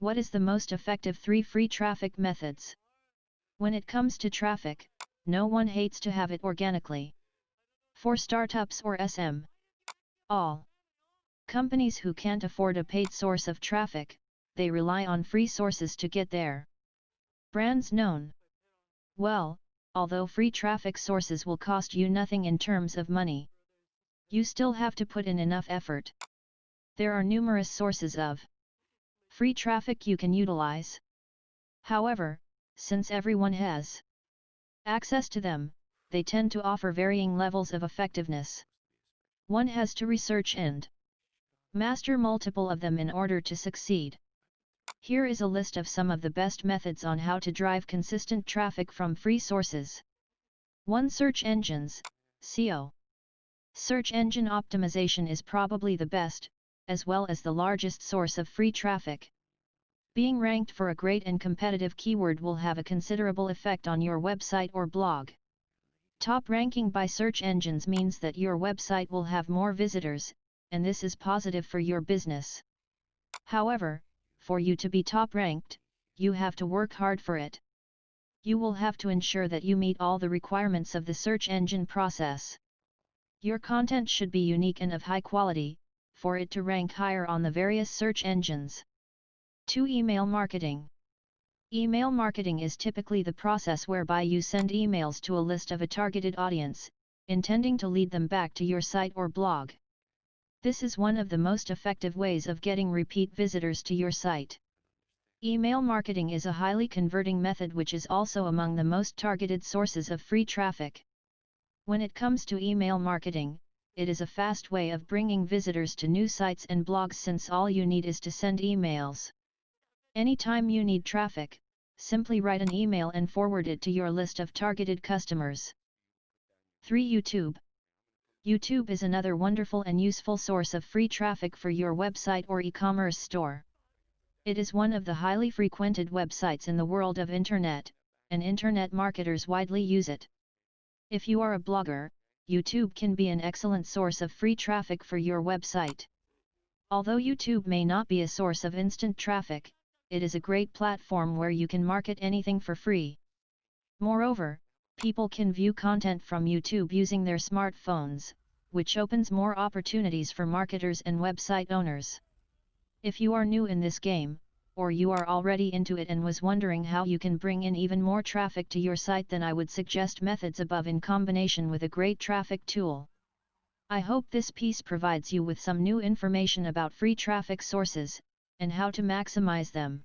What is the most effective 3 free traffic methods? When it comes to traffic, no one hates to have it organically. For startups or SM, all companies who can't afford a paid source of traffic, they rely on free sources to get there. Brands known well, although free traffic sources will cost you nothing in terms of money. You still have to put in enough effort. There are numerous sources of free traffic you can utilize. However, since everyone has access to them, they tend to offer varying levels of effectiveness. One has to research and master multiple of them in order to succeed. Here is a list of some of the best methods on how to drive consistent traffic from free sources. 1. Search engines, SEO. Search engine optimization is probably the best, as well as the largest source of free traffic. Being ranked for a great and competitive keyword will have a considerable effect on your website or blog. Top ranking by search engines means that your website will have more visitors, and this is positive for your business. However, for you to be top ranked, you have to work hard for it. You will have to ensure that you meet all the requirements of the search engine process. Your content should be unique and of high quality, for it to rank higher on the various search engines. 2. Email marketing. Email marketing is typically the process whereby you send emails to a list of a targeted audience, intending to lead them back to your site or blog. This is one of the most effective ways of getting repeat visitors to your site. Email marketing is a highly converting method which is also among the most targeted sources of free traffic. When it comes to email marketing, it is a fast way of bringing visitors to new sites and blogs since all you need is to send emails. Anytime you need traffic, simply write an email and forward it to your list of targeted customers. 3. YouTube YouTube is another wonderful and useful source of free traffic for your website or e-commerce store. It is one of the highly frequented websites in the world of internet, and internet marketers widely use it. If you are a blogger, YouTube can be an excellent source of free traffic for your website. Although YouTube may not be a source of instant traffic, it is a great platform where you can market anything for free. Moreover, people can view content from YouTube using their smartphones, which opens more opportunities for marketers and website owners. If you are new in this game, or you are already into it and was wondering how you can bring in even more traffic to your site then I would suggest methods above in combination with a great traffic tool. I hope this piece provides you with some new information about free traffic sources, and how to maximize them.